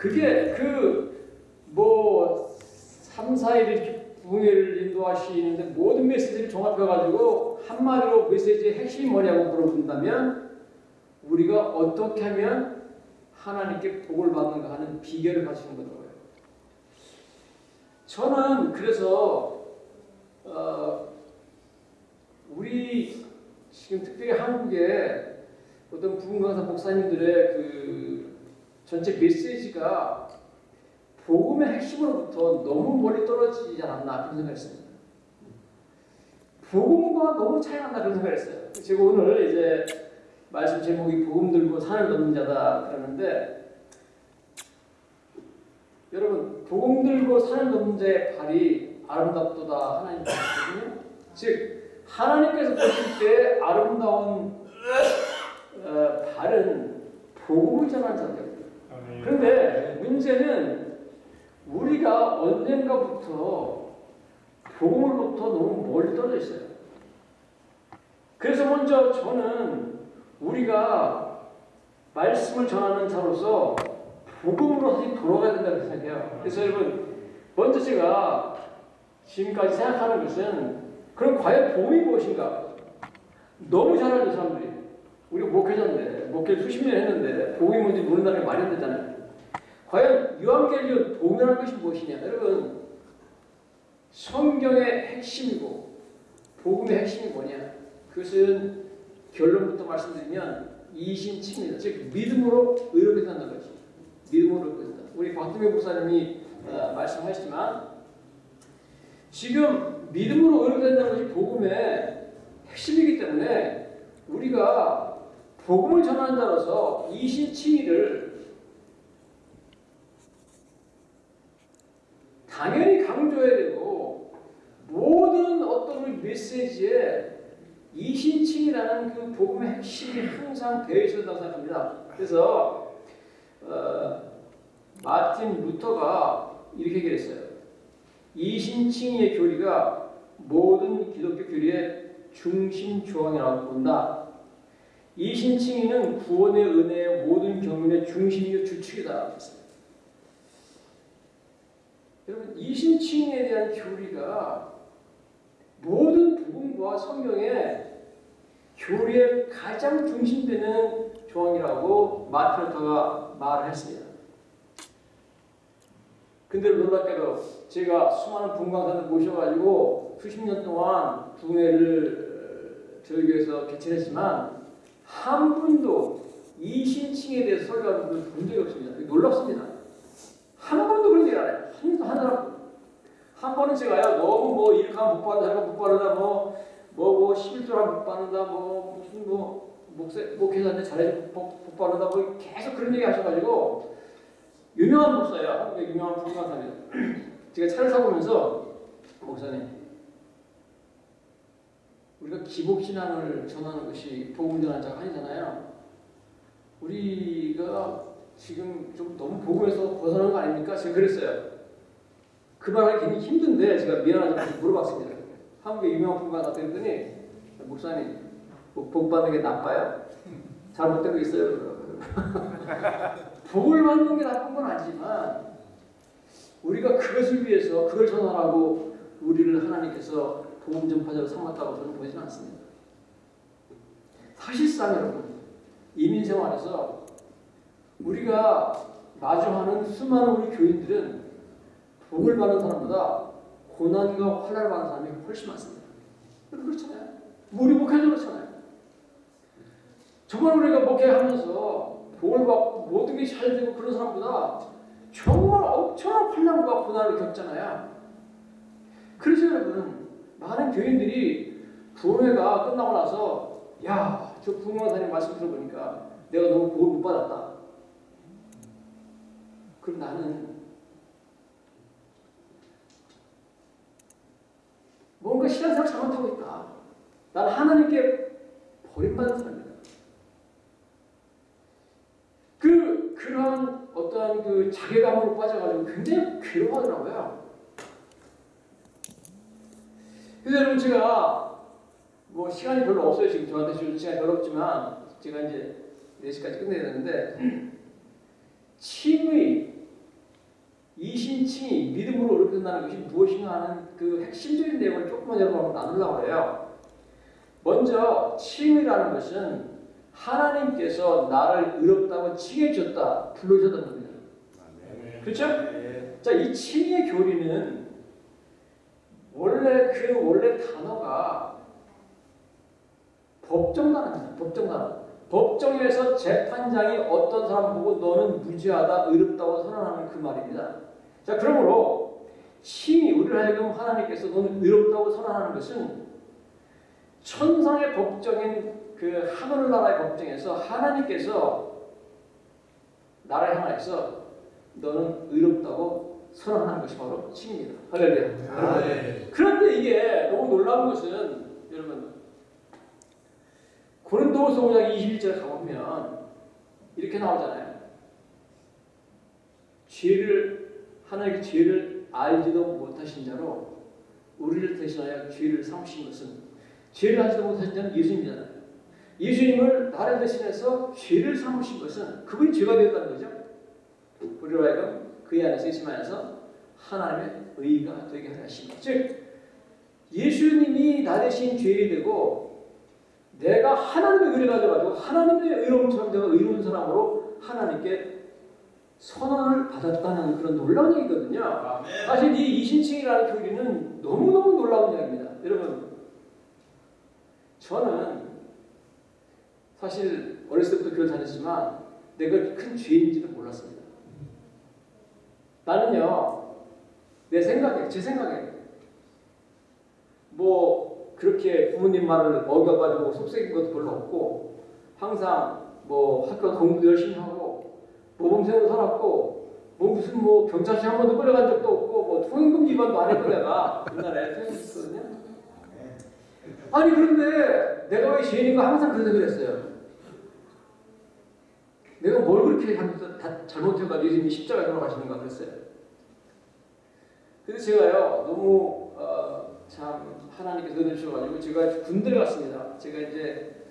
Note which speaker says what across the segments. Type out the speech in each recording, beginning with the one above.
Speaker 1: 그게 그뭐 3, 4일 이렇게 부흥회를 인도하시는데 모든 메시지를 종합해가지고 한마디로 메시지의 핵심이 뭐냐고 물어본다면 우리가 어떻게 하면 하나님께 복을 받는가 하는 비결을 가지는 거더라고요. 저는 그래서 어, 우리 지금 특별히 한국에 어떤 부흥강사 목사님들의 그 전체 메시지가 복음의 핵심으로부터 너무 멀리 떨어지지 않았나 그런 생각을 했습니다. 복음과 너무 차이 난다 그런 생각을 했어요. 제가 오늘 이제 말씀 제목이 복음 들고 산을 넘는 자다 그러는데 여러분 복음 들고 산을 넘는 자의 발이 아름답도다 하나님 말씀이거든요. 즉 하나님께서 보실 때 아름다운 어, 발은 복음을 전하는 자들. 그런데 문제는 우리가 언젠가부터 복음으로부터 너무 멀리 떨어져 있어요. 그래서 먼저 저는 우리가 말씀을 전하는 자로서 복음으로 다시 돌아가야 된다고 생각해요. 그래서 여러분 먼저 제가 지금까지 생각하는 것은 그럼 과연 복음이 무엇인가? 너무 잘 알죠 사람들이. 우리 목회자인데 목회를 수십 년 했는데 모른다는 게 말이 안 되잖아요. 과연 유한계리온 복음이라는 것이 무엇이냐? 여러분 성경의 핵심이고 복음의 핵심이 뭐냐? 그것은 결론부터 말씀드리면 이신칭입니다. 즉 믿음으로 의롭게 된다는 거지. 믿음으로 의롭게 된다. 우리 박동현 목사님이 어, 말씀하셨지만 지금 믿음으로 의롭게 된다는 것이 복음의 핵심이기 때문에 우리가 복음을 전하는 자로서 이신칭의를 당연히 강조해야 되고 모든 어떤 메시지에 이신칭이라는 그 복음의 핵심이 항상 되어 있어야 된다고 생각합니다. 그래서 어, 마틴 루터가 이렇게 얘기했어요. 이신칭의 교리가 모든 기독교 교리의 중심 조항이라고 본다. 이 신칭의는 구원의 은혜의 모든 경륜의 중심이요 주축이다. 여러분 이 신칭에 대한 교리가 모든 복음과 성경의 교리의 가장 중심되는 조항이라고 마틴 루터가 말을 했습니다. 근데 놀랍게도 제가 수많은 분광사들 모셔가지고 수십 년 동안 부흥회를 저희 교회에서 개최했지만 한 분도 이 신칭에 대해서 설교하는 분을 본 적이 없습니다. 놀랍습니다. 한 번도 그런 얘기 안 해요. 한, 한 사람. 한 번은 제가요, 너무 뭐 이렇게 하면 못 받는다, 저렇게 못 받는다, 뭐, 뭐, 뭐, 11조라 못 받는다, 뭐, 무슨 뭐, 목사, 목회자한테 잘해서 못, 못 받는다, 뭐, 계속 그런 얘기 하셔가지고, 유명한 목사예요. 한국의 유명한 부흥강사입니다. 제가 차를 사고 오면서 목사님 우리가 기복신앙을 전하는 것이 복음 전하는 자가 아니잖아요. 우리가 지금 좀 너무 복음에서 벗어나는 거 아닙니까? 제가 그랬어요. 그 말하기 굉장히 힘든데 제가 미안하지만 물어봤습니다. 한국의 유명한 부흥강사 그랬더니 목사님 복 받는 게 나빠요? 잘못된 거 있어요? 복을 받는 게 나쁜 건 아니지만 우리가 그것을 위해서 그걸 전하라고 우리를 하나님께서 복음 전파자로 삼았다고 저는 보지는 않습니다. 사실상 여러분 이민 생활에서 우리가 마주하는 수많은 우리 교인들은 복을 받는 사람보다 고난과 환란을 받는 사람이 훨씬 많습니다. 그렇잖아요. 우리 목회도 그렇잖아요. 정말 우리가 목회하면서 복을 받고 모든 게 잘 되고 그런 사람보다 정말 엄청난 환난과 고난을 겪잖아요. 그래서 여러분 많은 교인들이 부흥회가 끝나고 나서 야, 저 부흥원사님 말씀 들어보니까 내가 너무 복을 못 받았다. 그럼 나는 뭔가 신앙생활 잘못하고 있다. 나는 하나님께 버림받은 사람이다. 그, 그러한 어떠한 그 자괴감으로 빠져가지고 굉장히 괴로워하더라고요. 그래서 여러분 제가 뭐 시간이 별로 없어요. 지금 저한테 줄 시간이 별로 없지만 제가 이제 4시까지 끝내야 되는데 칭의, 믿음으로 어렵게 된다는 것이 무엇인가 하는 그 핵심적인 내용을 조금만 여러분하고 나누려고 해요. 먼저 칭이라는 것은 하나님께서 나를 의롭다고 칭해 줬다, 불러줬다는 겁니다. 그렇죠? 자, 이 칭의 교리는 원래 그 원래 단어가 법정 단어입니다. 법정 단어. 법정에서 재판장이 어떤 사람 보고 너는 무죄하다, 의롭다고 선언하는 그 말입니다. 자, 그러므로 칭이 우리를 하여금 하나님께서 너는 의롭다고 선언하는 것은 천상의 법정인 그 하늘나라의 법정에서 하나님께서 나를 향하여서 너는 의롭다고 선언하는 것이 바로 칭입니다. 할렐루야.
Speaker 2: 아, 네.
Speaker 1: 그런데 이게 너무 놀라운 것은 여러분 고린도후서 5장 21절에 가보면 이렇게 나오잖아요. 죄를 하나님의 죄를 알지도 못하신 자로 우리를 대신하여 죄를 삼으신 것은 죄를 알지도 못하신 자는 예수님이잖아요. 예수님을 나를 대신해서 죄를 삼으신 것은 그분이 죄가 되었다는 거죠. 우리로 하여금 그의 안에서 예수님 안에서 하나님의 의가 되게 것. 즉 예수님이 나 대신 죄인이 되고 내가 하나님의 의를 가져가지고 하나님의 의로움처럼 내가 의로운 사람으로 하나님께 선언을 받았다는 그런 놀라운 얘기거든요.
Speaker 2: 아멘.
Speaker 1: 사실 이 이신칭이라는 교리는 너무너무 놀라운 이야기입니다. 여러분, 저는 사실 어렸을 때부터 교회 다녔지만 내가 큰 죄인지도 몰랐습니다. 나는요, 내 생각에, 제 생각에, 뭐, 그렇게 부모님 말을 어겨가지고 속삭인 것도 별로 없고, 항상 뭐 학교 공부도 열심히 하고, 모범생으로 살았고, 뭐 무슨 뭐 경찰서 한 번도 끌려간 적도 없고, 뭐 통행금 위반도 안 했고 내가 옛날에 통행금 있거든요. 아니 그런데 내가 왜 죄인인가 항상 그런 생각을 했어요. 내가 뭘 그렇게 다 잘못해가지고 예수님이 십자가에 돌아가시는 가 그랬어요. 근데 제가요 너무 어, 참 하나님께서 은혜 주셔가지고 제가 군대를 갔습니다. 제가 이제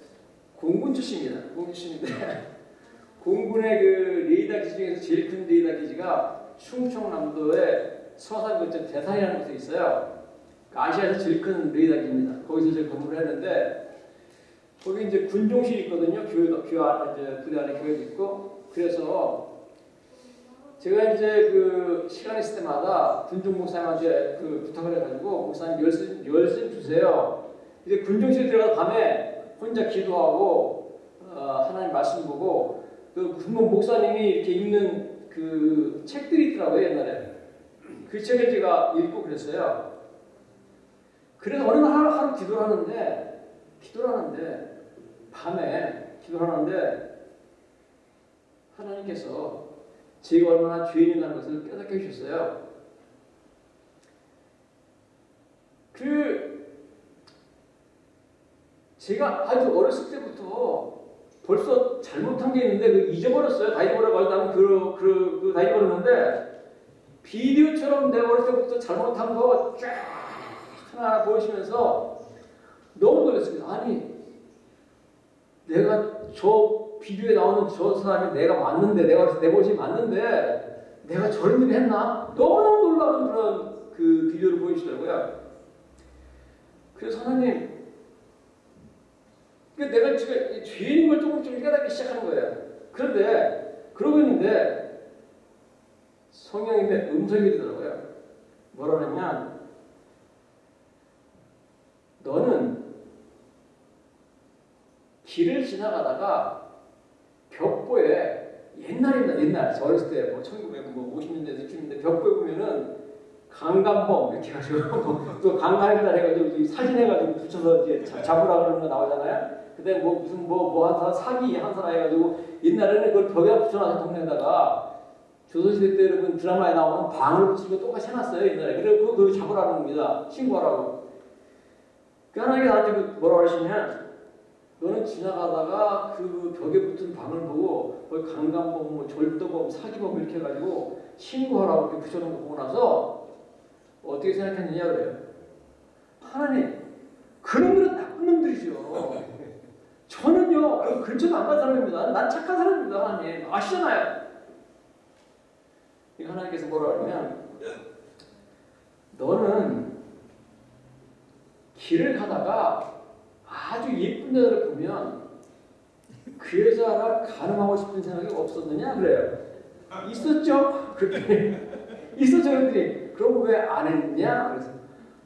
Speaker 1: 공군 출신입니다. 공군 출신인데 공군의 그 레이더 기지 중에서 제일 큰 레이더 기지가 충청남도의 서산 근처 대산이라는 곳에 있어요. 그 아시아에서 제일 큰 레이더 기지입니다. 거기서 제가 근무를 했는데 거기 이제 군종실이 있거든요. 교회도 교회 안에 이제 부대 안에 교회도 있고 그래서 제가 이제 그 시간 있을 때마다 군종 목사님한테 그 부탁을 해가지고 목사님 열심 열심 주세요. 이제 군종실 들어가 밤에 혼자 기도하고 어, 하나님 말씀 보고 그 군목 목사님이 이렇게 읽는 그 책들이 있더라고요 옛날에 그 책을 제가 읽고 그랬어요. 그래서 어느 날 하루, 하루 기도를 하는데 기도를 하는데 밤에 기도를 하는데 하나님께서 제가 얼마나 죄인이라는 것을 깨닫게 해주셨어요. 그 제가 아주 어렸을 때부터 벌써 잘못한 게 있는데 그 잊어버렸어요. 다 잊어버려가지고 나는 그, 그, 그, 다 잊어버렸는데 비디오처럼 내가 어렸을 때부터 잘못한 거 쫙 하나 보이시면서 너무 놀랐습니다. 아니 내가 저 비디오에 나오는 저 사람이 내가 맞는데 내가 내 모습이 맞는데 내가 저런 일을 했나? 너무너무 놀라운 그런 그 비디오를 보여주시더라고요. 그래서 하나님 그 내가 지금 죄인인 걸 조금 좀 깨닫기 시작하는 거예요. 그런데 그러고 있는데 성령님의 음성이 들더라고요. 뭐라 하냐면 너는 길을 지나가다가 벽보에 옛날입니다. 옛날 저 어렸을 때 뭐 1950년대 60년대 벽보에 보면은 강간범 이렇게 해가지고 또 강간했다 해가지고 사진 해가지고 붙여서 이제 자- 잡으라 그러는 거 나오잖아요. 그때 뭐 무슨 뭐 뭐 한 사람 사기 한 사람 해가지고 옛날에는 그걸 벽에 붙여놔서 동네에다가 조선시대 때 여러분 드라마에 나오는 방을 붙이고 똑같이 해놨어요 옛날에. 그래서 그거 잡으라는 겁니다. 신고하라고. 그 하나님이 나한테 그 뭐라고 하시냐면 너는 지나가다가 그 벽에 붙은 방을 보고 거기 강간범, 뭐 절도범, 사기범 이렇게 해가지고 신고하라고 이렇게 붙여놓은 거 보고 나서 어떻게 생각했느냐 그래요. 하나님, 그놈들은 나쁜 놈들이죠. 저는요, 그 근처도 안 간 사람입니다. 난 착한 사람입니다, 하나님. 아시잖아요. 이 하나님께서 뭐라 하냐면 너는 길을 가다가 아주 예쁜 여자를 보면 그 여자랑 가늠하고 싶은 생각이 없었느냐 그래요. 있었죠. 그랬더니 있었죠. 그랬더니 그럼 왜 안 했냐? 그래서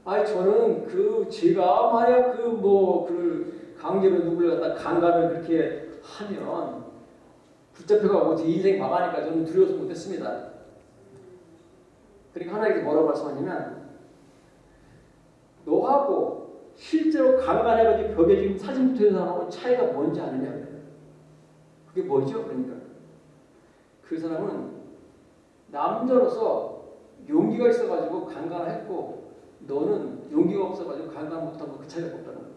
Speaker 1: 아니 저는 그 제가 만약 그뭐그 강제로 누구를 갖다 강간을 그렇게 하면 붙잡혀가고 제 인생 망하니까 저는 두려워서 못했습니다. 그러니까 하나님께서 뭐라고 말씀하냐면 너하고 실제로 강간해가지고 벽에 지금 사진 붙어 있는 사람하고 차이가 뭔지 아느냐. 그게 뭐죠? 그러니까 그 사람은 남자로서 용기가 있어가지고 강간을 했고 너는 용기가 없어가지고 강간 못하고 그 차이가 없다는 거예요.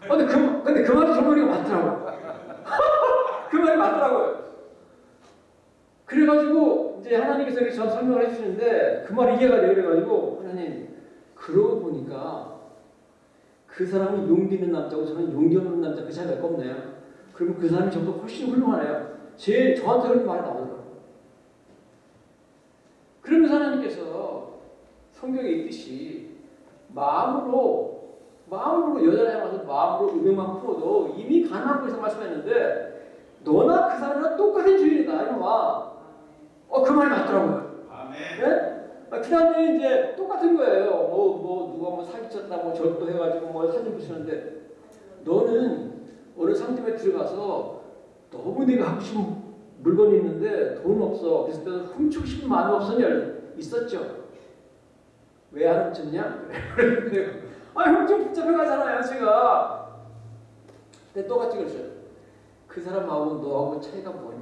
Speaker 1: 근데 그, 근데 그 말이 정말이가 맞더라고요. 그 말이 맞더라고요. 그래가지고 이제 하나님께서 이렇게 전 설명을 해주시는데 그 말이 이해가 되어 그래가지고 하나님 그러고 보니까 그 사람이 용기 있는 남자고 저는 용기 없는 남자 그 차이가 없네요. 그러면 그 사람이 저보다 훨씬 훌륭하네요. 제 저한테 그런 말이 나오더라고요. 그러면서 하나님께서 성경에 있듯이 마음으로 마음으로 여자를 향해서 마음으로 음행만 풀어도 이미 가능한 것에서 말씀했는데 너나 그 사람이랑 똑같은 주인이다 이놈아. 어그 말이 맞더라고요.
Speaker 2: 아멘.
Speaker 1: 네? 아, 그 다음에 이제 똑같은 거예요. 뭐, 뭐, 누가 뭐 사기쳤다, 뭐, 절도 해가지고 뭐 사진 붙이는데, 너는 어느 상점에 들어가서 너무 내가 하고 싶은 물건이 있는데 돈 없어. 그래서 내가 훔치고 싶은 마음이 없었냐? 있었죠. 왜 안 훔쳤냐? 아, 훔쳐 붙잡혀가잖아요, 제가. 근데 똑같이 그러죠. 그 사람하고 너하고 차이가 뭐냐?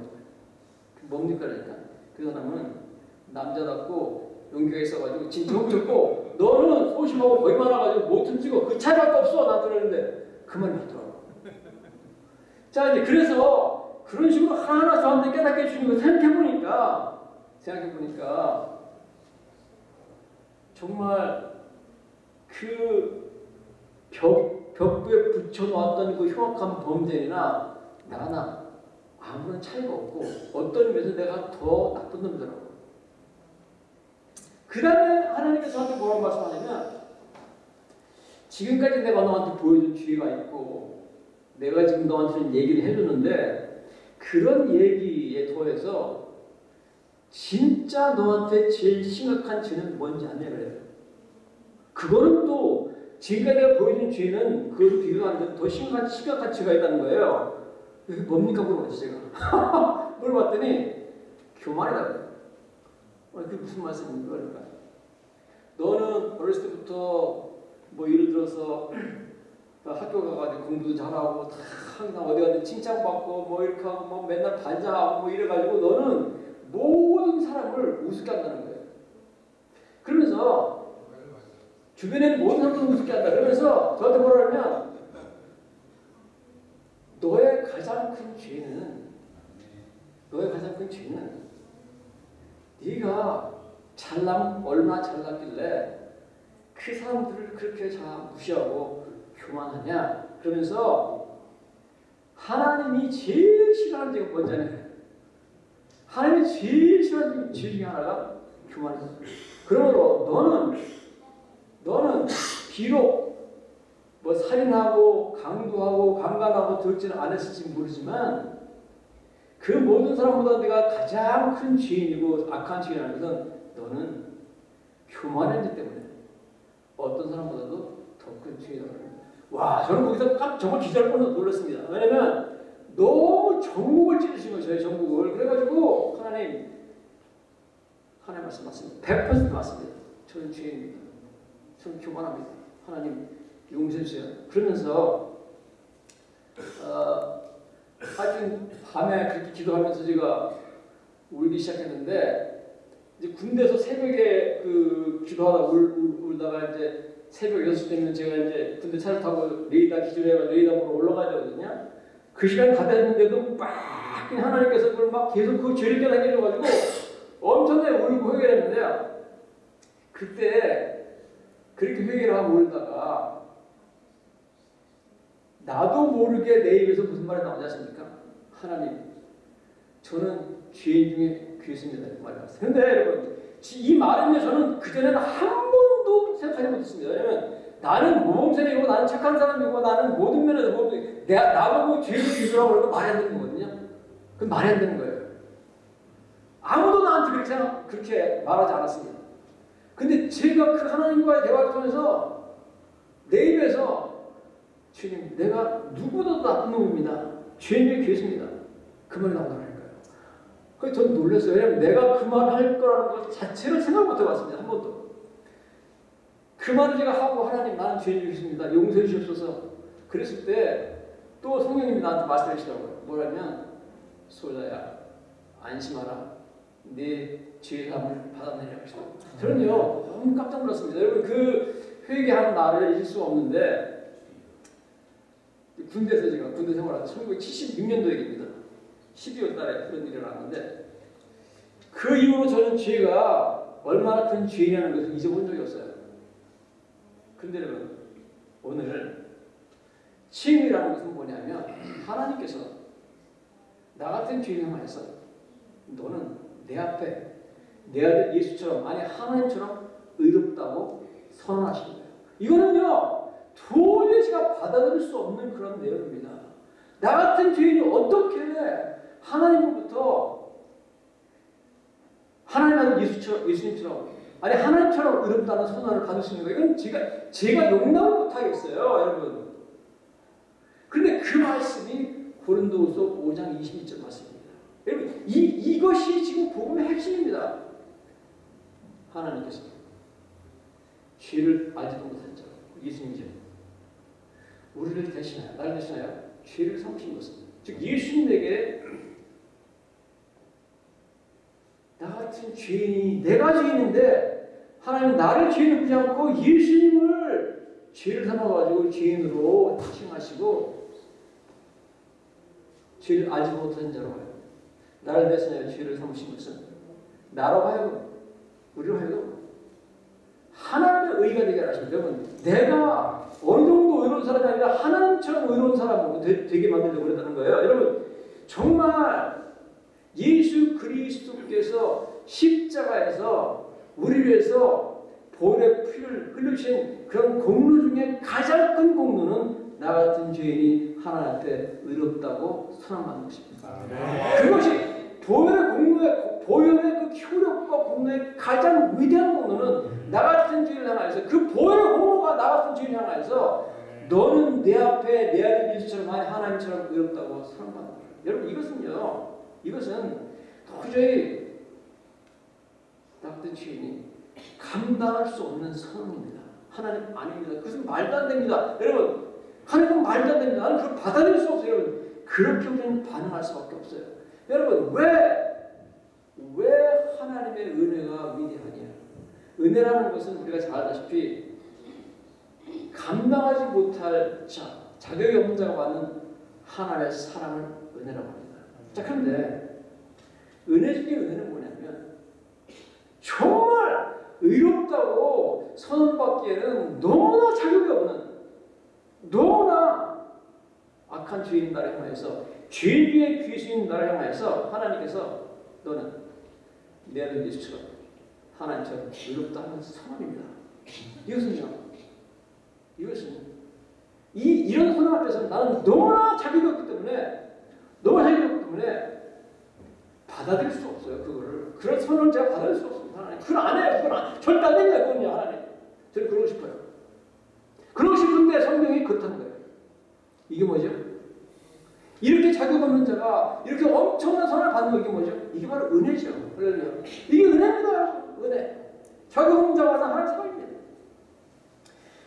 Speaker 1: 뭡니까? 그러니까. 그 사람은 남자답고 용기가 있어가지고 훔쳤고 너는 소심하고 거기 많아가지고 못 훔치고 그 차이밖에 없어 나 들었는데 그 말이 맞더라고. 자 이제 그래서 그런 식으로 하나하나 저한테 깨닫게 해주는 거 생각해 보니까 생각해 보니까 정말 그 벽, 벽부에 붙여놓았던 그 흉악한 범죄나 나나 아무런 차이가 없고 어떤 의미에서 내가 더 나쁜 놈이더라고. 그 다음에 하나님께서 저한테 뭐라고 말씀하냐면 지금까지 내가 너한테 보여준 주의가 있고 내가 지금 너한테는 얘기를 해줬는데 그런 얘기에 더해서 진짜 너한테 제일 심각한 죄는 뭔지 아냐 그래요. 그거는 또 지금까지 내가 보여준 죄는 그걸 비교하는데 더 심각한, 심각한 죄가 있다는 거예요. 뭡니까 물어봤지 제가. 물어봤더니 교만이라고. 어, 그게 무슨 말씀입니까? 그러니까 너는 어렸을 때부터 뭐 예를 들어서 학교 가가지고 공부도 잘하고 다 항상 어디 가든 칭찬받고 뭐 이렇게 하고 뭐 맨날 반장하고 뭐 이래가지고 너는 모든 사람을 우습게 한다는 거예요. 그러면서 주변에 모든 사람들 우습게 한다. 그러면서 저한테 뭐라 그러면 너의 가장 큰 죄는 너의 가장 큰 죄는 네가 잘남 얼마나 잘났길래 그 사람들을 그렇게 다 무시하고 교만하냐? 그러면서 하나님이 제일 싫어하는 죄가 뭔지 하나님이 제일 싫어하는 죄 중에 하나가 교만이다 그러므로 너는 너는 비록 뭐 살인하고 강도하고 강간하고 들지는 않았을지 모르지만 그 모든 사람보다 내가 가장 큰 죄인이고 악한 죄인이라는 것은 너는 교만한 죄 때문에 어떤 사람보다도 더 큰 죄인이라고. 와 저는 거기서 깜 정말 기절할 뻔해서 놀랐습니다. 왜냐면 너무 전국을 찌르신 거예요. 저희 전국을. 그래가지고 하나님 하나님 말씀 맞습니다. 100% 맞습니다. 저는 죄인입니다. 저는 교만합니다. 하나님 용서해 주세요. 그러면서 어, 하여튼 밤에 그렇게 기도하면서 제가 울기 시작했는데 이제 군대에서 새벽에 그 기도하다 울, 울, 울다가 이제 새벽 6시 되면 제가 이제 군대 차를 타고 레이더 기준해가 레이더 보러 올라가야 되거든요. 그 시간 다 됐는데도 막 하나님께서 그걸 막 계속 그 죄를 깨닫게 해줘가지고 엄청나게 울고 회개를 했는데요. 그때 그렇게 회개를 하고 울다가 나도 모르게 내 입에서 무슨 말이 나오지 않습니까? 하나님, 저는 죄인 중에 귀했습니다. 이렇게 말을 했어요. 근데 여러분, 이 말은요, 저는 그전에는 한 번도 생각하지 못했습니다. 왜냐면 나는 모범생이고 나는 착한 사람이고 나는 모든 면에서 모든 내가 나보고 죄를 비교하고 그러면 말이 안 되는 거거든요. 그건 말이 안 되는 거예요. 아무도 나한테 그렇게 생각, 그렇게 말하지 않았습니다. 근데 제가 그 하나님과의 대화를 통해서 내 입에서 주님 내가 누구보다도 나쁜 놈입니다. 죄인의 죄수입니다. 그 말이 나오더라니까요. 그래서 전 놀랐어요. 왜냐면 내가 그 말을 할 거라는 것 자체를 생각 못 해봤습니다. 한 번도. 그 말을 제가 하고 하나님 나는 죄인 죄수입니다. 용서해 주시옵소서. 그랬을 때 또 성령님이 나한테 말씀하시더라고요. 뭐라면 소자야 안심하라. 네 죄의 사함을 받아내리라 하시더라고요. 저는요 너무 깜짝 놀랐습니다. 여러분 그 회개하는 날을 잊을 수가 없는데 군대에서 제가 군대 생활할 때 1976년도 얘기입니다. 12월 달에 그런 일이 일어났는데 그 이후로 저는 죄가 얼마나 큰 죄냐는 것을 잊어본 적이 없어요. 근데 여러분 오늘 칭이라는 것은 뭐냐면 하나님께서 나 같은 죄인 향하여서 너는 내 앞에 내 아들 예수처럼 아니 하나님처럼 의롭다고 선언하시는 거예요. 이거는요 도저히 제가 받아들일 수 없는 그런 내용입니다. 나 같은 죄인이 어떻게 하나님으로부터 하나님 아들 예수처럼, 예수님처럼 아니 하나님처럼 의롭다는 선언을 받을 수 있는 거예요. 이건 제가 제가 용납을 못하겠어요, 여러분. 그런데 그 말씀이 고린도후서 5장 22절 말씀입니다. 여러분 이 이것이 지금 복음의 핵심입니다. 하나님께서 죄를 알지도 못한 자 예수님이죠. 우리를 대신하여 나를 대신하여 죄를 삼으신 것은 즉 예수님에게 나 같은 죄인이 내가 죄인인데 하나님 나를 죄인을 보지 않고 예수님을 죄를 삼아가지고 죄인으로 칭하시고 죄를 알지 못한 자로 하여 나를 대신하여 죄를 삼으신 것은 나로 하여금 우리로 하여금 하나님의 의가 되게 하십니다. 여러분 내가 어느 정도 의로운 사람이 아니라 하나님처럼 의로운 사람으로 되, 게 만들려고 그랬다는 거예요. 여러분 정말 예수 그리스도께서 십자가에서 우리 위해서 보혈의 피를 흘리신 그런 공로 중에 가장 큰 공로는 나 같은 죄인이 하나님 앞에 의롭다고 선언받는 것입니다.
Speaker 2: 네.
Speaker 1: 그것이 보혈의 공로의 보혈의 그 효력과 공로의 가장 위대한 공로는 나 같은 죄인을 향하여서 그 보혈의 공로가 나 같은 죄인을 향하여서 너는 내 앞에 내 아들 예수처럼 하나님처럼 의롭다고 선언받는 거예요. 여러분 이것은요. 이것은 도저히 나 같은 죄인이 감당할 수 없는 선언입니다. 하나님 아닙니다. 그것은 말도 안 됩니다. 여러분 하나님은 말도 안 됩니다. 나는 그걸 받아들일 수 없어요. 여러분 그렇게 우리는 반응할 수밖에 없어요. 여러분 왜 왜 하나님의 은혜가 위대하냐? 은혜라는 것은 우리가 잘 알다시피 감당하지 못할 자, 자격이 없는 자가 받는 하나님의 사랑을 은혜라고 합니다. 자, 그런데 은혜 중에 은혜는 뭐냐면 정말 의롭다고 선언받기에는 너무나 자격이 없는 너무나 악한 죄인 나를 향하여서 죄의 귀신 나를 향하여서 하나님께서 너는 내 아들 예수처럼 하나님처럼 의롭다 하는 선언입니다. 이것은요. 이것은 이 이런 선언 앞에서 나는 너무나 자격이 없기 때문에 너무 자격이 없기 때문에 받아들일 수 없어요. 그거를 그런 선언을 제가 받아들일 수 없습니다. 하나님 그걸 안 해요. 그건 안, 절대 안 됩니다. 그건요. 하나님 저는 그러고 싶어요. 그러고 싶은데 성경이 그렇다는 거예요. 이게 뭐죠? 이렇게 자격 없는 자가 이렇게 엄청난 선을 받는 거 이게 뭐죠? 이게 바로 은혜죠. 그러면 이게 은혜입니다. 은혜. 자격 없는 자가 하나님 사랑입니다.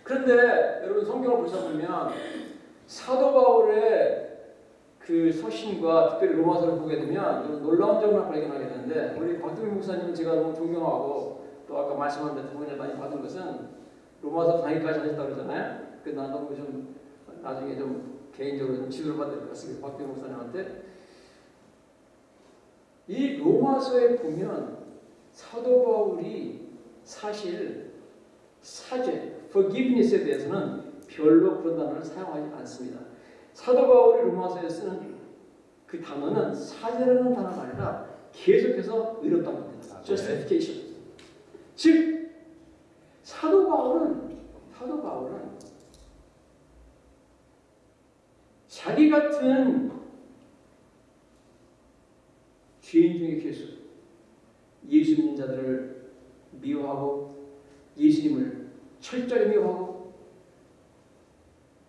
Speaker 1: 그런데 여러분 성경을 보시다 보면 사도 바울의 그 서신과 특별히 로마서를 보게 되면 놀라운 점을 발견하게 되는데 우리 박동민 목사님 제가 너무 존경하고 또 아까 말씀한 대로 도움을 많이 받은 것은 로마서 강의까지 하셨다고 그러잖아요. 그 나도 좀 나중에 좀 개인적으로 좀 지도를 받을 것 같습니다. 박병 목사님한테. 이 로마서에 보면 사도 바울이 사실 사죄, forgiveness에 대해서는 별로 그런 단어를 사용하지 않습니다. 사도 바울이 로마서에 쓰는 그 단어는 사죄라는 단어가 아니라 계속해서 의롭다고 합니다. justification. 즉 사도 바울 바울은 사도 바울은 자기 같은 죄인 중에 계수 예수 믿는 자들을 미워하고 예수님을 철저히 미워하고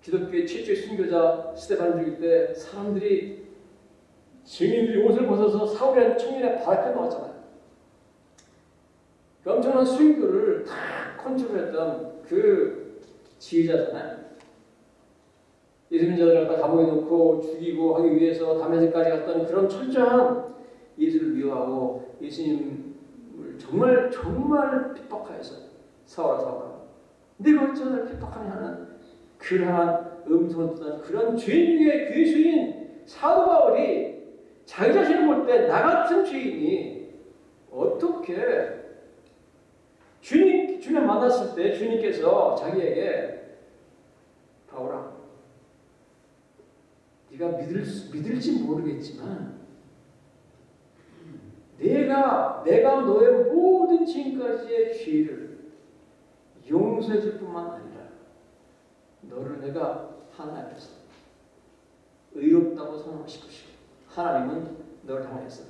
Speaker 1: 기독교의 최초의 순교자 스테반 죽일 때 사람들이 증인들이 옷을 벗어서 사울이라는 청년의 발악해 놓았잖아요. 그 엄청난 순교를 다 컨트롤했던 그 지휘자잖아요. 예수님 자들을 갖다 감옥에 놓고 죽이고 하기 위해서 담에색까지 갔던 그런 철저한 예수를 미워하고 예수님을 정말 정말 핍박하여서 사울아 사울아 네가 어찌하여 핍박하냐 하는 그러한 듣는 그런 죄인의 괴수인 사도 바울이 자기 자신을 볼 때 나 같은 죄인이 어떻게 주님 주님 만났을 때 주님께서 자기에게 바울아 네가 믿을 믿을지 모르겠지만 내가 내가 너의 모든 지금까지의 죄를 용서해 줄 뿐만 아니라 너를 내가 하나님 앞에서 의롭다고 선언하실 것이고 하나님은 너를 향해서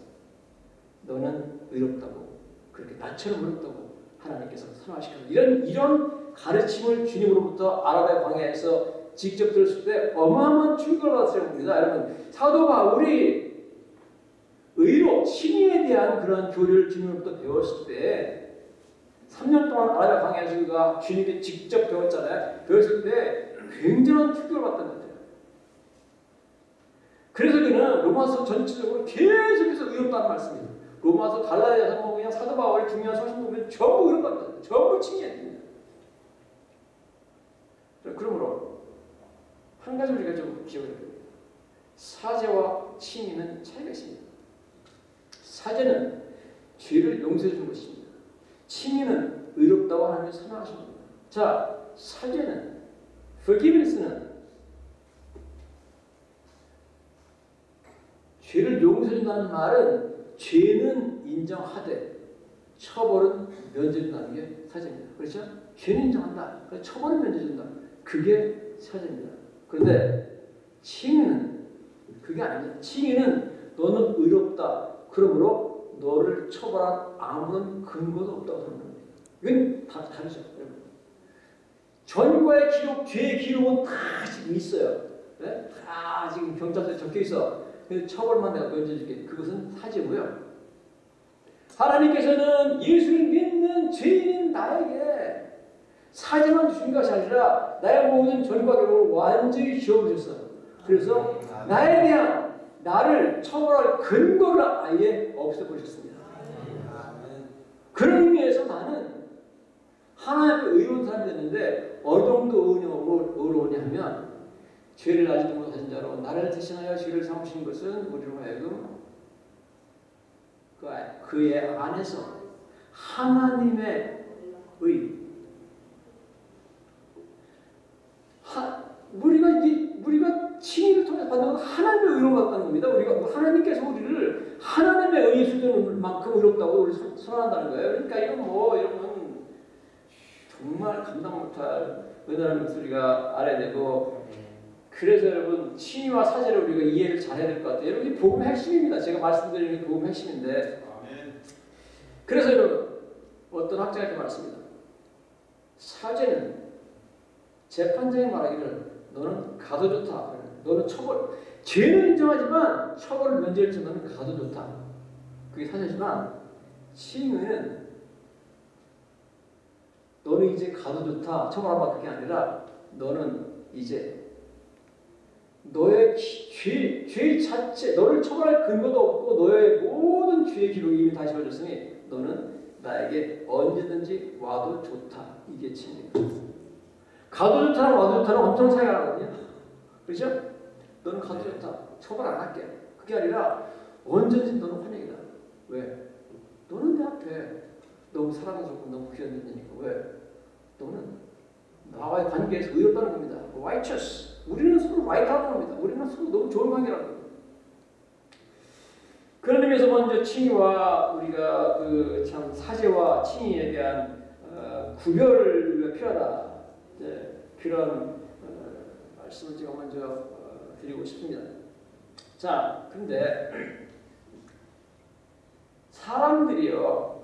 Speaker 1: 너는 의롭다고 그렇게 나처럼 의롭다고 하나님께서 선언하실 것이고 이런 이런 가르침을 주님으로부터 아랍의 광야에서 직접 들었을 때 어마어마한 충격을 받았을 겁니다. 여러분 사도 바울이 의로 칭의에 대한 그런 교리를 주님으로부터 배웠을 때 3년 동안 광야에서 그가 주님께 직접 배웠잖아요. 배웠을 때 굉장한 것 같아요. 그래서 그는 로마서 전체적으로 계속해서 의롭다는 말씀이에요. 로마서 갈라디아서 뭐 그냥 사도 바울의 중요한 소신 보면 전부 의롭다. 전부 칭의해야 됩니다. 그러므로 한 가지 우리가 좀 기억해야 됩니다. 사죄와 칭의는 차이가 있습니다. 사죄는 죄를 용서해 주는 것입니다. 칭의는 의롭다고 하나님이 겁니다. 자, 사죄는 forgiveness는 죄를 용서해 준다는 말은 죄는 인정하되 처벌은 면제해 준다는 게 사죄입니다. 그렇죠? 죄는 인정한다. 처벌은 면제해 준다. 그게 사죄입니다. 그런데 칭의는 그게 아닙니다. 칭의는 너는 의롭다. 그러므로 너를 처벌한 아무런 근거도 없다고 생각합니다. 이건 다 다르죠. 전과의 기록, 죄의 기록은 다 지금 있어요. 네? 다 지금 경찰서에 적혀 있어. 처벌만 내가 면제줄게. 그것은 사죄고요. 하나님께서는 예수를 믿는 죄인인 나에게 사죄만 주신 것이 아니라 나의 모든 전과 기록을 완전히 지워버렸어요. 그래서 나에 대한 나를 처벌할 근거를 아예 없애버리셨습니다. 그런 의미에서 나는 하나님의 의로운 사람이 됐는데 어느 정도 의로우냐 하면 죄를 아직도 못하신 자로 나를 대신하여 죄를 삼으신 것은 우리로 하여금 그, 그의 안에서 하나님의 의 하, 우리가 이 우리가 칭의를 통해 받는 건 하나님의 의로 받다는 겁니다. 우리가 하나님께서 우리를 하나님의 의의 수준만큼 의롭다고 우리 선언한다는 거예요. 그러니까 이건 뭐 여러분 정말 감당 못할 은혜라는 목소리가 알아야 되고 그래서 여러분 칭의와 사제를 우리가 이해를 잘해야 될 것 같아요. 여러분 이 복음의 핵심입니다. 제가 말씀드리는 게 복음의 핵심인데 그래서 여러분 어떤 학자가 이렇게 말했습니다. 사제는 재판장이 말하기를 너는 가도 좋다. 너는 처벌. 죄는 인정하지만 처벌을 면제해 주면 가도 좋다. 그게 사실이지만 칭의는 너는 이제 가도 좋다. 처벌하면 그게 아니라 너는 이제 너의 죄, 죄 자체, 너를 처벌할 근거도 없고 너의 모든 죄의 기록이 이미 다 지워졌으니 너는 나에게 언제든지 와도 좋다. 이게 칭의입니다. 가도 좋다랑 와도 좋다는 엄청 차이가 나거든요. 그렇죠? 너는 가도 좋다. 처벌 안 할게. 그게 아니라 언제든지 너는 환영이다. 왜? 너는 내 앞에 너무 사랑스럽고 너무 귀한 존재니까. 왜? 너는 나와의 관계에서 의롭다는 겁니다. righteous. 우리는 서로 right하는 겁니다. 우리는 서로 너무 좋은 관계라는 겁니다. 그런 의미에서 먼저 칭의와 우리가 그 참 사제와 칭의에 대한 어, 구별을 필요하다. 이제 그런 어, 말씀을 제가 먼저 어, 드리고 싶습니다. 자, 근데 사람들이요,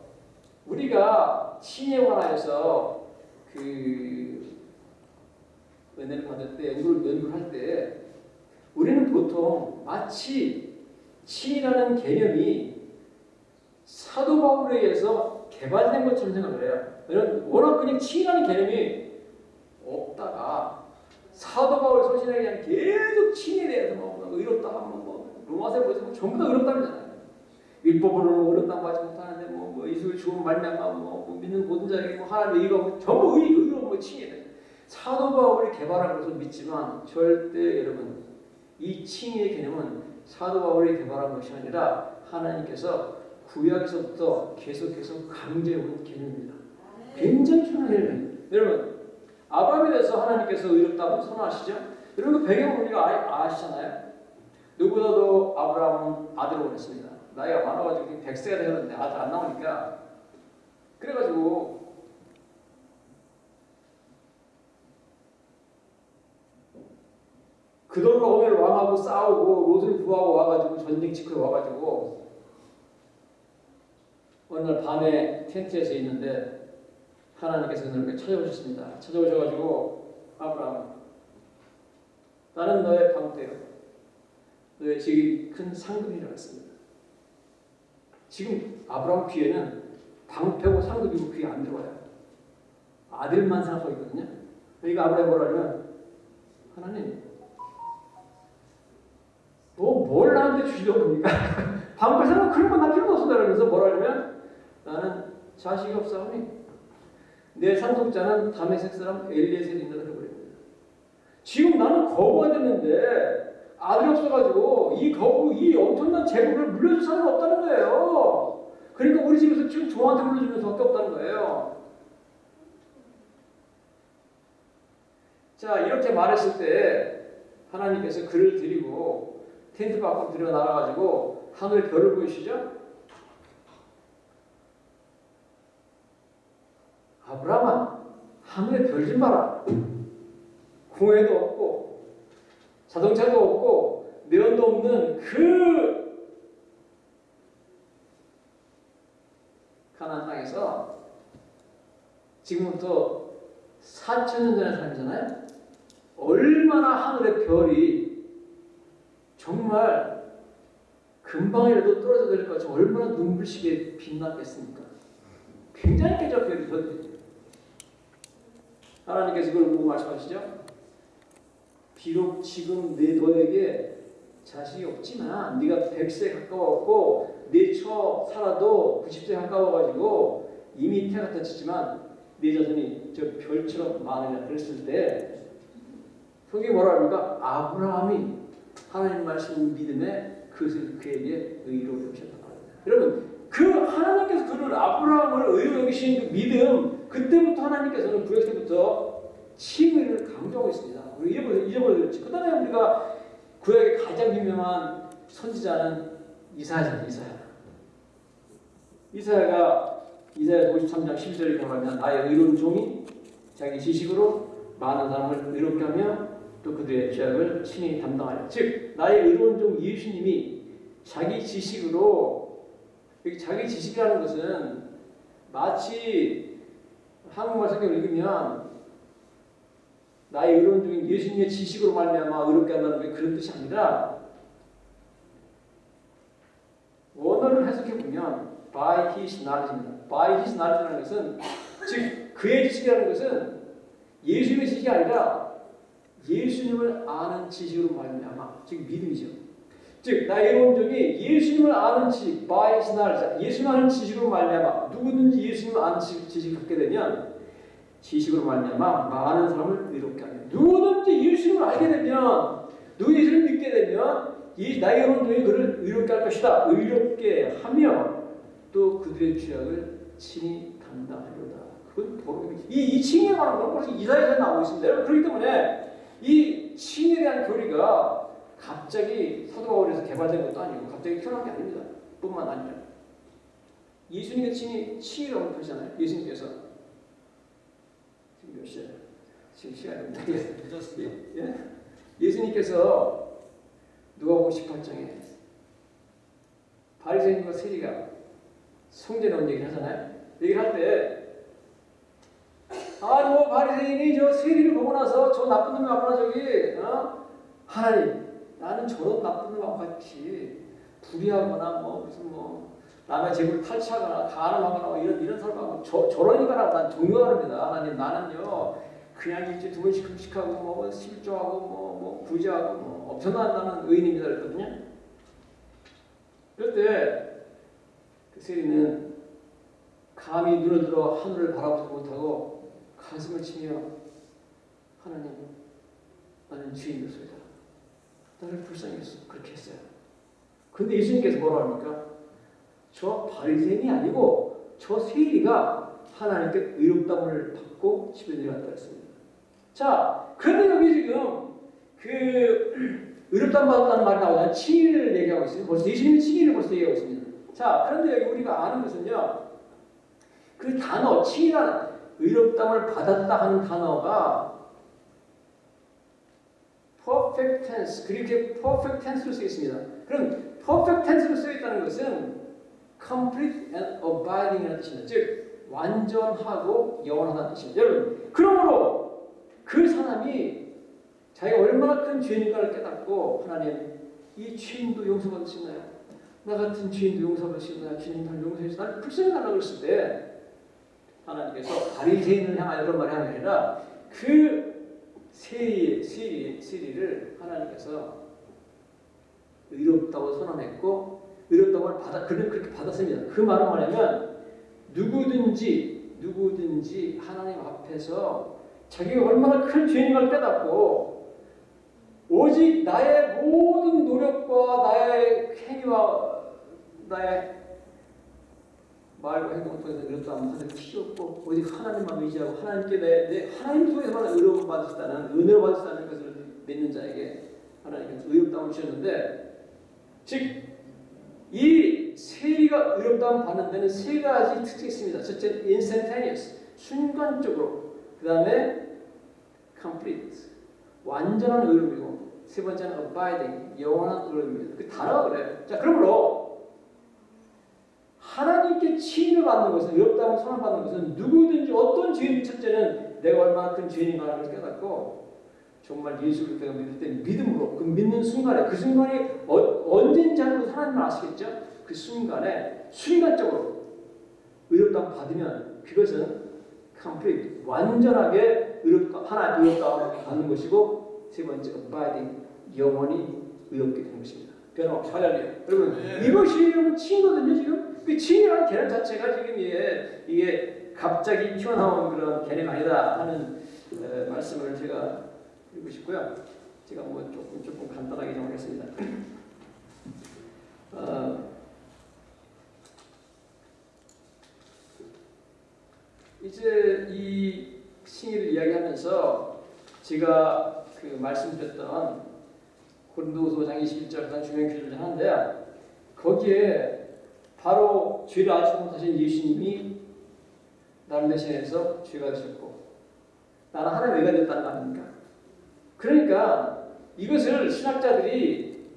Speaker 1: 우리가 신에 관하여서 그 은혜를 받을 때, 연구를, 연구를 할 때, 우리는 보통 마치 신이라는 개념이 사도 바울에 의해서 개발된 것처럼 생각을 해요. 왜냐면 워낙 그냥 신이라는 개념이 없다가 사도 바울 그냥 계속 신에 대해서 뭐 의롭다 하면 뭐 로마서 보세요 전부 다 의롭다잖아요. 율법으로는 의롭다 하지 못하는데 뭐, 뭐 예수를 죽음 말미암아 뭐, 뭐 믿는 모든 자에게 뭐 하나님의 의가 뭐 전부 의 의로 뭐 칭해 사도 바울이 개발한 것을 믿지만 절대 여러분 이 칭의 개념은 사도 바울이 개발한 것이 아니라 하나님께서 구약에서부터 계속해서 강조해온 개념입니다. 굉장히 중요한 개념이에요. 여러분 아브라함에 대해서 하나님께서 의롭다고 선언하시죠? 여러분 그 배경을 우리가 아, 아시잖아요. 누구보다도 아브라함은 아들을 원했습니다. 나이가 많아가지고 백세가 되었는데 아들 안 나오니까 그래가지고 그돌로 오늘 왕하고 싸우고 롯을 구하고 와가지고 전쟁 치고 와가지고 어느 날 밤에 텐트에서 있는데 하나님께서 그렇게 찾아오셨습니다. 찾아오셔가지고 아브라함 나는 너의 방패요. 너의 지금 큰 상급이라 했습니다. 지금 아브라함 귀에는 방패고 상급이고 귀에 안 들어와요. 아들만 생각하고 있거든요. 그러니까 아브라함이 뭐라면 하나님 뭐뭘 나한테 주시려고 합니까? 방패 생각 그런 건나 필요도 없어 그러면서 뭐라면 나는 자식이 없사오니 내 상속자는 다메섹 사람 엘리에셀인다 그래버립니다. 지금 나는 거부가 됐는데 아들이 없어가지고 이 거부 이 엄청난 재물을 물려줄 사람이 없다는 거예요. 그러니까 우리 집에서 지금 조한테 물려주는 수밖에 없다는 거예요. 자 이렇게 말했을 때 하나님께서 그를 드리고 텐트 밖으로 들여 나가가지고 하늘 별을 보이시죠? 아브라함아 하늘에 별좀 봐라. 공해도 없고 자동차도 없고 내연도 없는 그 가나안 땅에서 지금부터 4천 년 전의 삶이잖아요. 얼마나 하늘의 별이 정말 금방이라도 떨어져 내릴 것 같이 얼마나 눈부시게 빛났겠습니까? 굉장히 쾌적해요, 별이. 하나님께서 그걸 보고 말씀하시죠? 비록 지금 내 너에게 자식이 없지만 네가 100세 가까웠고 내처 살아도 90세 가까워가지고 이미 태가 터치지만 네 자손이 저 별처럼 많으냐 그랬을 때 거기 뭐라 합니까? 아브라함이 하나님 말씀 믿음에 그것을 그에게 의로 여기셨다 여러분 그 하나님께서 그를 아브라함을 의로 여기신 그 믿음 그때부터 하나님께서는 구약 때부터 칭의를 강조하고 있습니다. 우리 잊어버려 잊어버렸지. 그 다음에 우리가 구약의 가장 유명한 선지자는 이사야잖아요. 이사야. 이사야가 이사야 53장 11절에 보면 나의 의로운 종이 자기 지식으로 많은 사람을 의롭게 하며 또 그들의 죄악을 친히 담당하여 즉 나의 의로운 종 예수님이 자기 지식으로 자기 지식이라는 것은 마치 한국말 성경을 읽으면 나의 의로운 중인 예수님의 지식으로 말미암아 의롭게 한다는 게 그런 뜻이 아니라 원어를 해석해 보면 by his knowledge입니다. by his knowledge라는 것은 즉 그의 지식이라는 것은 예수님의 지식이 아니라 예수님을 아는 지식으로 말미암아 즉 믿음이죠. 즉 나의 의론적이 예수님을 아는 지식, by his knowledge, 예수님 아는 지식으로 말미암아 누구든지 예수님을 아는 지식, 지식 을 갖게 되면 지식으로 말미암아 많은 사람을 의롭게 하며 누구든지 예수님을 알게 되면 누구 예수님을 믿게 되면 이 나의 의론적이 그를 의롭게 할 것이다. 의롭게 하며 또 그들의 죄악을 친히 담당하려다. 그건 도로 이, 이 칭에 관한 건 벌써 이사야에 나오고 있습니다. 그렇기 때문에 이 칭에 대한 교리가 갑자기 사도 바울에서 개발된 것도 아니고 갑자기 태어난 게 아닙니다. 뿐만 아니라 예수님의 칭이 칭이라고 표시잖아요. 예수님께서 지금 몇 시야? 지금 시간이 없네.
Speaker 2: 늦었습니다.
Speaker 1: 예? 예수님께서 누가복음 18장에 바리새인과 세리가 성전에 온 얘기를 하잖아요. 얘기를 할때뭐 바리새인이 저 세리를 보고 나서 저 나쁜 놈이 왔구나 저기 어? 하나님 나는 저런 나쁜 놈하고 같이 불의하거나 뭐 무슨 뭐 남의 재물 탈취하거나 가늠하거나 뭐 이런 이런 사람하고 저 저런 인간하고 난 종교하랍니다. 하나님 나는요 그냥 일주일에 두 번씩 금식하고 뭐 실조하고 뭐, 뭐 구제하고 뭐 엄청난 나는 의인입니다 그랬거든요. 그럴 때그 세리는 감히 눈을 들어 하늘을 바라보지 못하고 가슴을 치며 하나님 나는 죄인이었소이다. 나를 불쌍했어. 그렇게 했어요. 근데 예수님께서 뭐라 합니까? 저 바리새인이 아니고 저 세리가 하나님께 의롭다함을 받고 집에 내려갔다 했습니다. 자, 그런데 여기 지금 그 의롭다함 받았다는 말이 나오잖아요. 칭의를 얘기하고 있어요. 벌써 예수님이 칭의를 벌써 얘기하고 있습니다. 자, 그런데 여기 우리가 아는 것은요. 그 단어, 칭의란 의롭다함을 받았다 하는 단어가 perfect tense, 그렇게 perfect tense로 쓰여 있습니다. 그럼 perfect tense로 쓰여 있다는 것은 complete and abiding이라는 뜻입니다. 즉 완전하고 영원하다는 뜻입니다. 여러분, 그러므로 그 사람이 자기가 얼마나 큰 죄인인가를 깨닫고 하나님 이 죄인도 있나요? 나 같은 죄인도 있나요? 주님 나를 용서해 주세요. 나를 불쌍히 달라고 그랬을 때 하나님께서 바리새인을 향하여 그런 말이 아니라 그 세리, 세리, 세리를 하나님께서 의롭다고 선언했고 의롭다고 받아 그는 그렇게 받았습니다. 그 말은 뭐냐면 누구든지 누구든지 하나님 앞에서 자기가 얼마나 큰 죄인임을 깨닫고 오직 나의 모든 노력과 나의 행위와 나의 말과 행동을 통해서 의롭다 하면 하나님 필요 없고 오직 하나님만 의지하고 하나님께 내, 내 하나님 통해서만 받으시다는 은혜를 받으시다는 것을 믿는 자에게 하나님께서 의롭다함을 주셨는데 즉 이 세리가 의롭다함 받는 데는 세 가지 특징이 있습니다. 첫째 instantaneous 순간적으로 그 다음에 complete 완전한 의로움이고 세 번째는 abiding 영원한 의로움입니다. 그 단어가 그래요. 자 그러므로 하나님께 칭의를 받는 것은 의롭다고 선언받는 것은 누구든지 어떤 죄인 첫째는 내가 얼마나 큰 죄인인가를 를 깨닫고 정말 예수 그리스도가 믿을 때 믿음으로 그 믿는 순간에 그 순간이 어, 언제인지 알고 하나님은 아시겠죠? 그 순간에 순간적으로 의롭다고 받으면 그것은 complete 완전하게 의롭다 하나님 의롭다고 받는 것이고 세 번째 abiding 영원히 의롭게 되는 것입니다. 변함없이 할렐루야. 여러분
Speaker 2: 네.
Speaker 1: 이것이 여러분 칭거든요 지금. 그 칭이라는 개념 자체가 지금 이게 이게 갑자기 튀어나온 그런 개념이 아니다 하는 에, 말씀을 제가 드리고 싶고요. 제가 뭐 조금 조금 간단하게 좀 하겠습니다. 어, 이제 이 칭의를 이야기하면서 제가 그 말씀드렸던 고린도서 장 21절 가장 중요한 규절을 하는데 거기에 바로 죄를 알지 못하신 예수님이 나를 대신해서 죄가 되셨고 나는 하나님의 의가 됐다는 거 아닙니까? 그러니까 이것을 신학자들이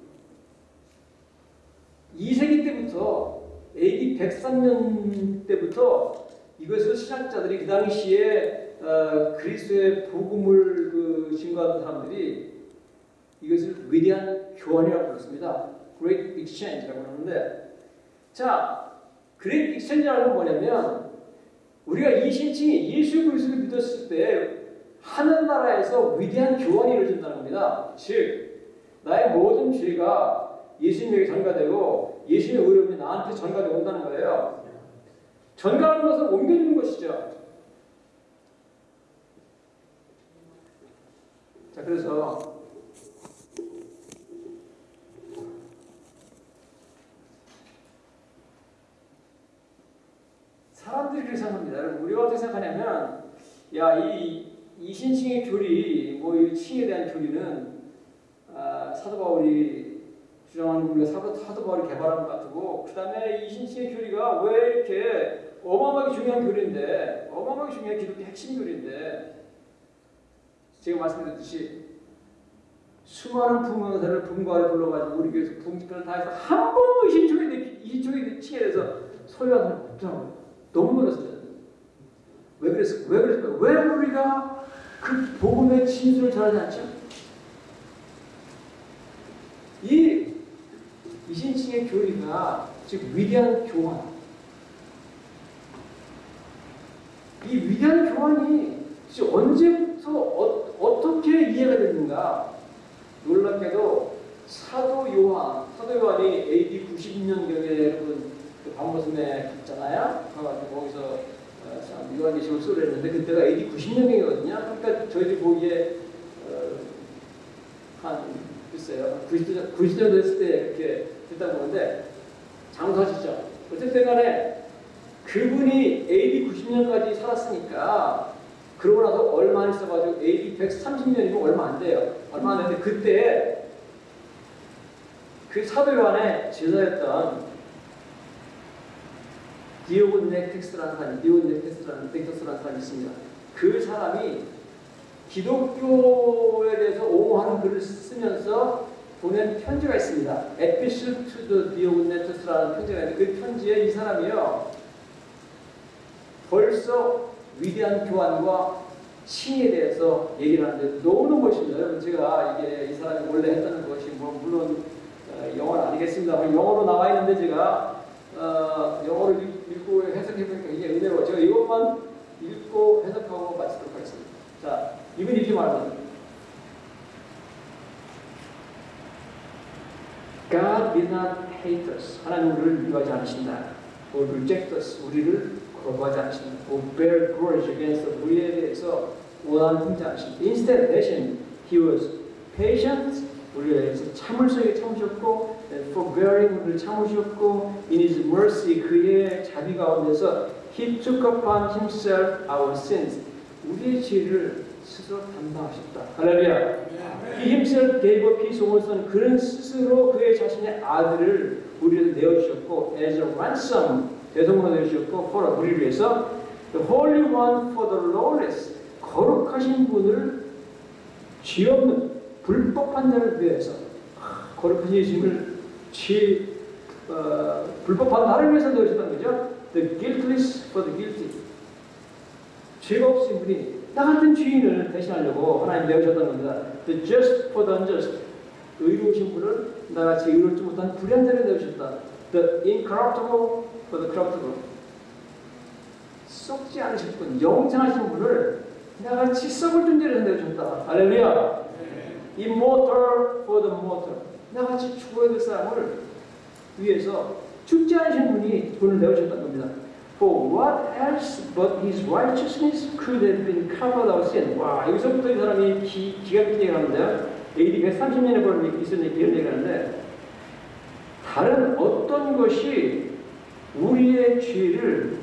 Speaker 1: 2세기 때부터 AD 103년 때부터 이것을 신학자들이 그 당시에 어, 그리스도의 복음을 그 증거하는 사람들이 이것을 위대한 교환이라고 불렀습니다. Great Exchange라고 하는데 자, Great Exchange라는 건 뭐냐면 우리가 이 신칭이 예수 그리스도를 믿었을 때 하늘나라에서 위대한 교환이 이루어진다는 겁니다. 즉 나의 모든 죄가 예수님에게 전가되고 예수님의 의로움이 나한테 전가되어 온다는 거예요. 전가하는 것은 옮겨주는 것이죠. 자, 그래서 사람들이 그렇게 생각합니다. 여러분, 우리가 어떻게 생각하냐면, 야, 이이 신칭의 교리, 뭐 이 칭에 대한 교리는 아, 사도 바울이 주장하는 우리가 사도, 바울이 개발한 것 같고, 그 다음에 이 신칭의 교리가 왜 이렇게 어마어마하게 중요한 교리인데 어마어마하게 중요한 기독교 핵심 교리인데 제가 말씀드렸듯이 수많은 부흥사를 분과를 불러가지고 우리 교회에서 부흥집회를 다 해서 한 번도 이신쪽에 이신쪽에 치게 돼서 소유한 사람 없더라고요. 너무 놀랐어요. 왜 그랬을까? 왜 그랬을까? 왜 우리가 그 복음의 진술을 전하지 않죠? 이 이신층의 교리가 즉 위대한 교환. 이 위대한 교환이 언제부터 어, 어떻게 이해가 됐는가? 놀랍게도 사도 요한 사도 요한이 AD 90년경에 여러분 그 밤모습에 갔잖아요. 거기서 어, 요한계시록 수를 했는데 그때가 AD 90년경이거든요. 그러니까 저희들이 보기에 어, 한 글쎄요. 90년, 90년 됐을 때 이렇게 됐다고 보는데 장사시죠. 어쨌든 간에 그분이 AD 90년까지 살았으니까 그러고 나서 얼마 안 있어가지고 AD 130년이면 얼마 안 돼요. 얼마 안 되는데 그때 그 사도 요한의 제자였던 디오곤 넥텍스라는 사람이 디오곤 넥텍스라는 넥텍스라는 사람이 있습니다. 그 사람이 기독교에 대해서 옹호하는 글을 쓰면서 보낸 편지가 있습니다. Epistle to the 디오곤 넥텍스라는 편지가 있는데 그 편지에 이 사람이요. 벌써 위대한 교환과 칭의에 대해서 얘기를 하는데 너무너무 멋있습니다. 여러분 제가 이게 이 사람이 원래 했다는 것이 뭐 물론 어, 영어는 아니겠습니다만 영어로 나와 있는데 제가 어, 영어로 읽고 해석해 보니까 이게 은혜로 제가 이것만 읽고 해석하고 마치도록 하겠습니다. 자, 이분 이렇게 말합니다. God did not hate us. 하나님 우리를 미워하지 않으신다. or reject us. 우리를 거부하지 않으신다. or bear grudge against us. 우리에 대해서 원한 품지 않으신다. Instead, 대신 he was patient. 우리에 대해서 참을성에 참으셨고 and forbearing 우리를 참으셨고 in his mercy 그의 자비 가운데서 he took upon himself our sins. 우리의 죄를 스스로 담당하셨다. 할렐루야. He himself gave up his own son. 그는 스스로 그의 자신의 아들을 우리를 내어주셨고 as a ransom 대성으로 내주셨고 for 우리를 위해서 the holy one for the lawless 거룩하신 분을 죄 없는 불법한 자를 위해서 거룩한 예수님을 죄 어, 불법한 나를 위해서 내주셨다는 거죠. The guiltless for the guilty. 죄가 없으신 분이 나 같은 죄인을 대신하려고 하나님 내어주셨다는 겁니다. The just for the unjust. 의로우신 분을 나같이 의롭지 못한 불의한 자를 내어주셨다. The incorruptible for the corruptible. 썩지 않으신 분, 영생하신 분을 나같이 썩을 존재로 내어주셨다. 할렐루야. Immortal for the mortal. 나같이 죽어야 될 사람을 위해서 죽지 않으신 분이 돈을 내어주셨다는 겁니다. For what else but his righteousness could have been covered our sin. 와, 여기서부터 이 사람이 기, 기가 막히게 얘기하는데요. AD 130년에 벌은 있었는 이런 얘기를 하는데 다른 어떤 것이 우리의 죄를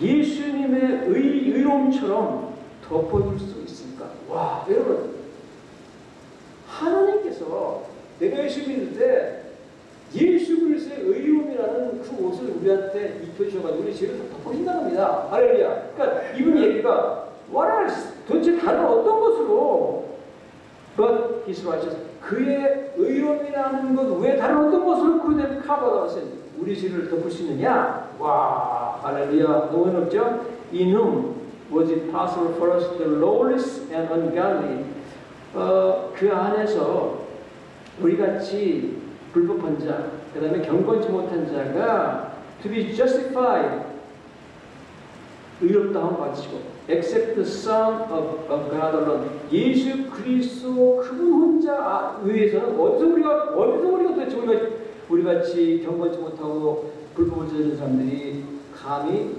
Speaker 1: 예수님의 의, 의로움처럼 덮어줄 수 있을까? 와, 여러분 하나님께서 내가 예수 때 예수 그리스도의 의로움이라는 그 옷을 우리한테 입혀주셔가지고 우리 죄를 다 덮어준다는 겁니다. 할렐루야. 그러니까 이분 얘기가 what else? 도대체 다른 어떤 것으로 but his righteousness 그의 의로움이라는 것 외에 다른 어떤 것으로 그는 커버다신 우리 죄를 덮을 수 있느냐? 와 할렐루야 너무 어렵죠? In whom was it possible for us the lawless and ungodly 어, 그 안에서 우리 같이 불법한 자, 그 다음에 경건치 못한 자가 to be justified 의롭다함 받으시고 except the Son of, of God alone 예수 그리스도 그분 혼자 위해서는 어디서 우리가 어디서 우리가 도대체 우리가 우리 같이 경건치 못하고 불법을 저지른 사람들이 감히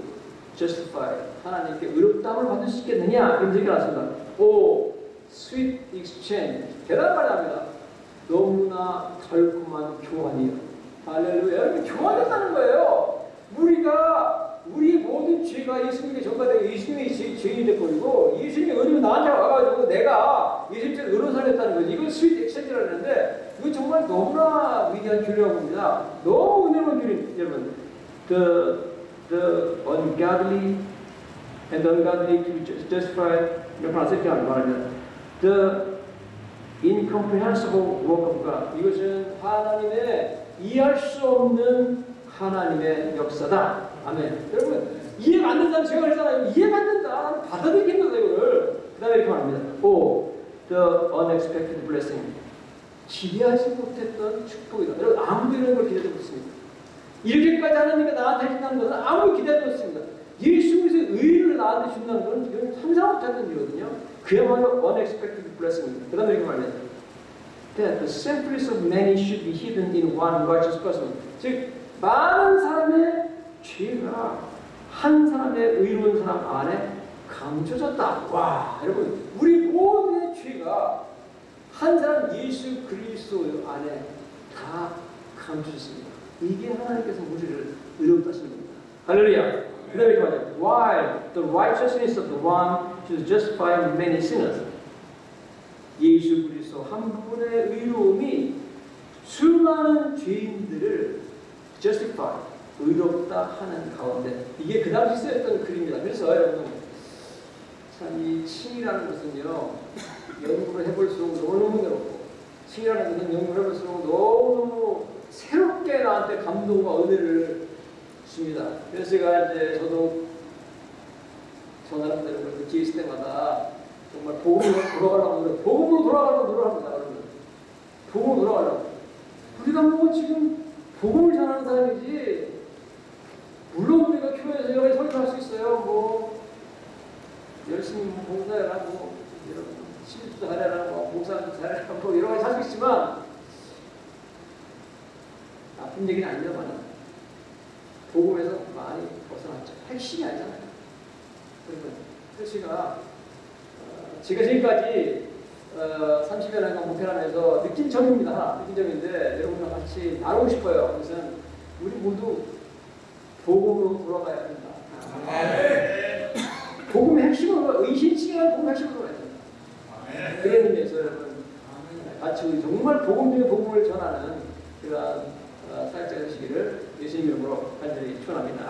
Speaker 1: justify 하나님께 의롭다함을 받을 수 있겠느냐 이런 얘기가 나왔습니다. O sweet exchange 대단한 말이 납니다. 너무나 달콤한 교환이요. 할렐루야. 여러분 교환했다는 거예요. 우리가 우리 모든 죄가 예수님께 전가되고 예수님이 죄, 죄인이 돼버리고 예수님의 의로 나한테 와가지고 내가 예수님께 의로 살렸다는 거지. 이건 sweet exchange이라고 하는데 이거 정말 너무나 위대한 교리라고 봅니다. 너무 은혜로운 교리 여러분. The the ungodly and ungodly to ju- justify 이렇게 어떻게 말하면 the incomprehensible work of God 이것은 하나님의 이해할 수 없는 하나님의 역사다. 아멘. 여러분 이해가 안 된다는 제가 그랬잖아요. 이해가 안 된다. 받아들이겠다 이거를. 그 다음에 이렇게 말합니다. O the unexpected blessing 기대하지 못했던 축복이다. 여러분 아무도 이런 걸 기대하지 못했습니다. 이렇게까지 하나님이 나한테 해준다는 것은 아무 기대하지 못했습니다. 예수 그리스도의 의를 나한테 준다는 것은 상상 못했던 일이거든요. 그야말로 unexpected blessing입니다. 그 다음에 이렇게 말합니다. That the sinfulness of many should be hidden in one righteous person. 즉 많은 사람의 죄가 한 사람의 의로운 사람 안에 감춰졌다. 와, 여러분, 우리 모두의 죄가 한 사람 예수 그리스도 안에 다 감춰졌습니다. 이게 하나님께서 우리를 의롭다 하시는 겁니다. 할렐루야. 그 다음에 이렇게 말해요. While the righteousness of the one should justify many sinners. 예수 그리스도 한 분의 의로움이 수많은 죄인들을 justify, 의롭다 하는 가운데 이게 그 당시 쓰였던 글입니다. 그래서 여러분 참이 칭이라는 것은요 연구를 해볼수록 너무너무 괴롭고 칭이라는 것은 연구를 해볼수록 너무너무 새롭게 나한테 감동과 은혜를 줍니다. 그래서 제가 이제 저도 저 나름대로 그 기회 있을 때마다 정말 복음으로 돌아가려고 그래요. 복음으로 돌아가려고 노력합니다. 여러분. 복음으로 돌아가려고. 우리가 뭐 지금 복음을 전하는 사람이지 물론 우리가 교회에서 가지 설교할 수 있어요. 뭐 열심히 뭐 봉사해라 뭐 이런 시집도 잘해라 뭐 봉사도 잘해라 뭐 여러 가지 할수 있지만 나쁜 얘기는 아니냐만 복음에서 많이 벗어났죠. 핵심이 아니잖아요. 표시가 어, 제가 지금까지 어, 30여 년간 목회하면서 느낀 점입니다. 느낀 점인데 여러분과 같이 나누고 싶어요. 그것은 우리 모두 복음으로 돌아가야 된다. 복음의 핵심은 의신칭이라는 복음의 핵심으로 가야 된다. 그런 의미에서 여러분 같이 우리 정말 복음 중에 복음을 전하는 그런 어, 사역자 되시기를 예수님 이름으로 간절히 축원합니다.